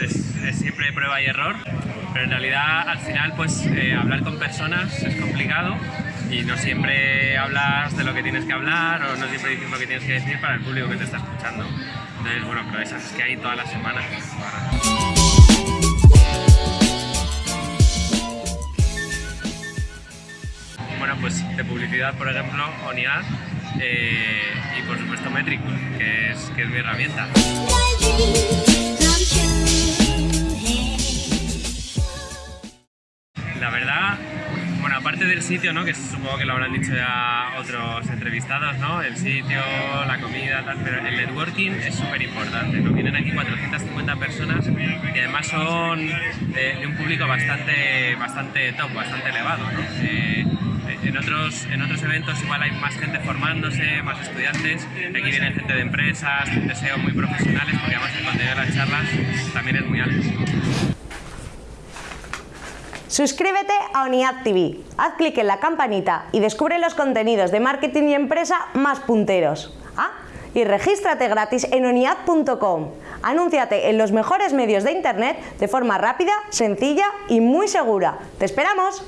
es, es siempre prueba y error, pero en realidad al final pues eh, hablar con personas es complicado y no siempre hablas de lo que tienes que hablar o no siempre dices lo que tienes que decir para el público que te está escuchando. Entonces, bueno, pero esas es que hay todas las semanas. Bueno, pues de publicidad, por ejemplo, ONIAD eh, y por supuesto Metric, que es, que es mi herramienta. La verdad, bueno, aparte del sitio, ¿no? que supongo que lo habrán dicho ya otros entrevistados, ¿no? el sitio, la comida, tal, pero el networking es súper importante. ¿no? Vienen aquí 450 personas y además son de, un público bastante, bastante top, bastante elevado. Eh, en otros, en otros eventos igual hay más gente formándose, más estudiantes, aquí viene gente de empresas, SEO muy profesionales, porque además el contenido de las charlas también es muy alto. Suscríbete a ONIAD TV, haz clic en la campanita y descubre los contenidos de marketing y empresa más punteros. Ah, y regístrate gratis en oniad.com. Anúnciate en los mejores medios de internet de forma rápida, sencilla y muy segura. ¡Te esperamos!